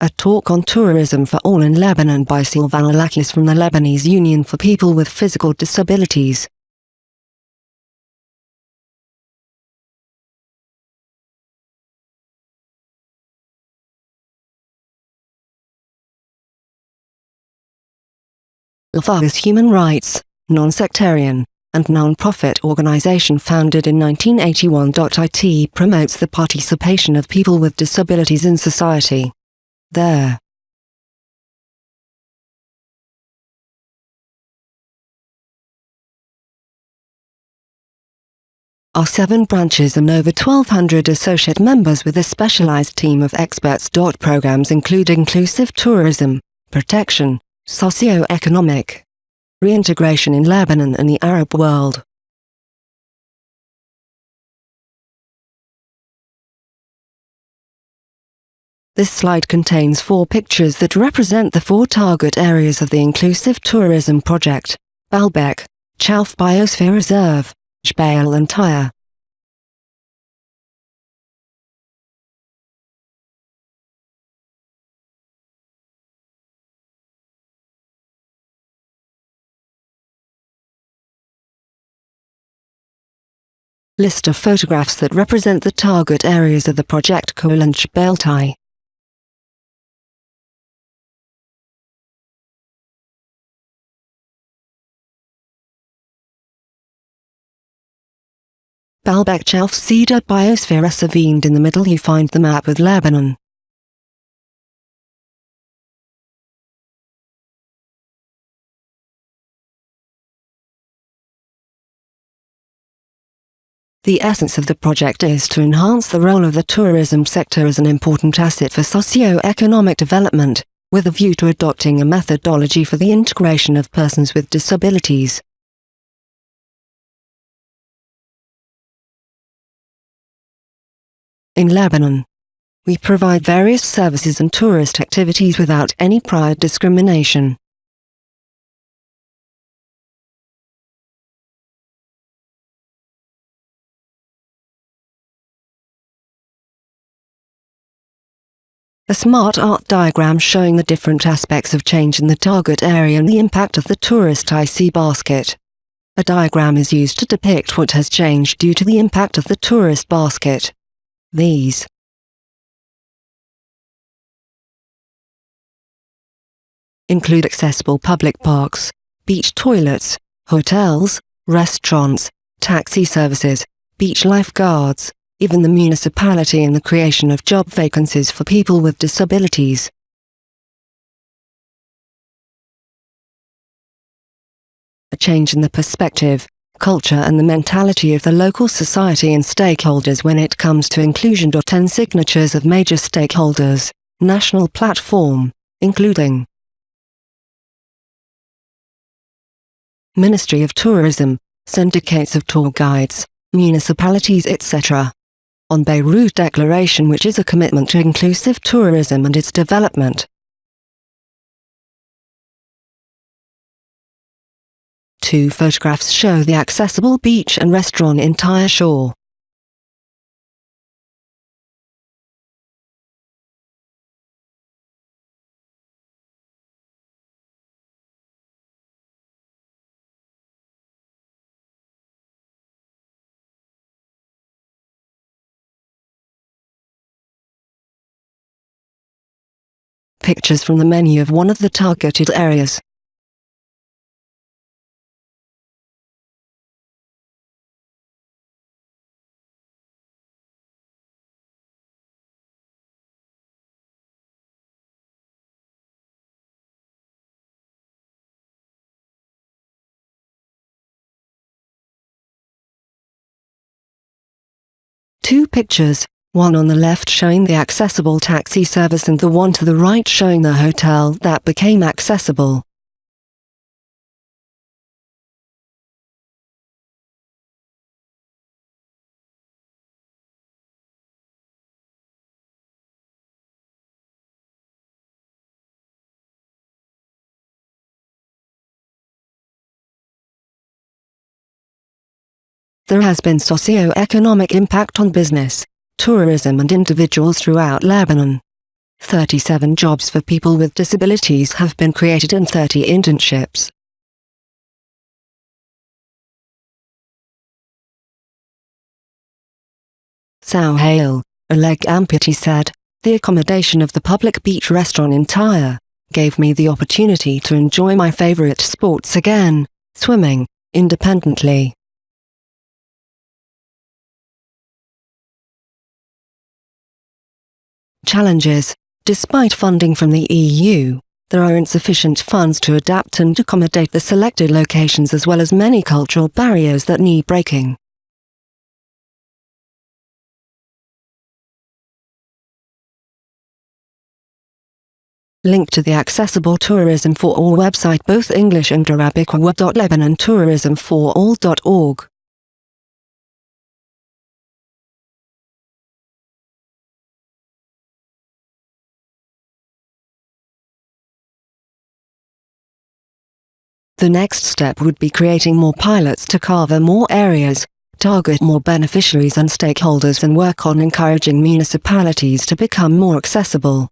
A talk on tourism for all in Lebanon by Sylvan Alakis from the Lebanese Union for People with Physical Disabilities. Is human rights, non-sectarian, and non-profit organization founded in 1981. It promotes the participation of people with disabilities in society. There are seven branches and over 1,200 associate members with a specialized team of experts. DOT Programs include inclusive tourism, protection, socio-economic, reintegration in Lebanon and the Arab world. This slide contains four pictures that represent the four target areas of the Inclusive Tourism Project, Baalbek, Chouf Biosphere Reserve, Jbeil and Tyre. List of photographs that represent the target areas of the project Kolanch Beltai. Baalbek Chouf Cedar Biosphere Reservoir in the middle you find the map with Lebanon. The essence of the project is to enhance the role of the tourism sector as an important asset for socio-economic development, with a view to adopting a methodology for the integration of persons with disabilities. In Lebanon, we provide various services and tourist activities without any prior discrimination. A smart art diagram showing the different aspects of change in the target area and the impact of the tourist IC basket. A diagram is used to depict what has changed due to the impact of the tourist basket. These include accessible public parks, beach toilets, hotels, restaurants, taxi services, beach lifeguards, even the municipality in the creation of job vacancies for people with disabilities. A change in the perspective, culture and the mentality of the local society and stakeholders when it comes to inclusion. 10 signatures of major stakeholders, national platform, including Ministry of Tourism, syndicates of tour guides, municipalities etc on Beirut Declaration which is a commitment to inclusive tourism and its development. Two photographs show the accessible beach and restaurant in Tyre Shore. pictures from the menu of one of the targeted areas. Two pictures, one on the left showing the accessible taxi service and the one to the right showing the hotel that became accessible. There has been socio-economic impact on business tourism and individuals throughout Lebanon. 37 jobs for people with disabilities have been created and 30 internships. Sao Hale, a leg amputee said, the accommodation of the public beach restaurant in Tyre gave me the opportunity to enjoy my favorite sports again, swimming, independently. Challenges Despite funding from the EU, there are insufficient funds to adapt and accommodate the selected locations as well as many cultural barriers that need breaking. Link to the Accessible Tourism for All website both English and Arabic web.lebanonTourismForAll.org. The next step would be creating more pilots to cover more areas, target more beneficiaries and stakeholders and work on encouraging municipalities to become more accessible.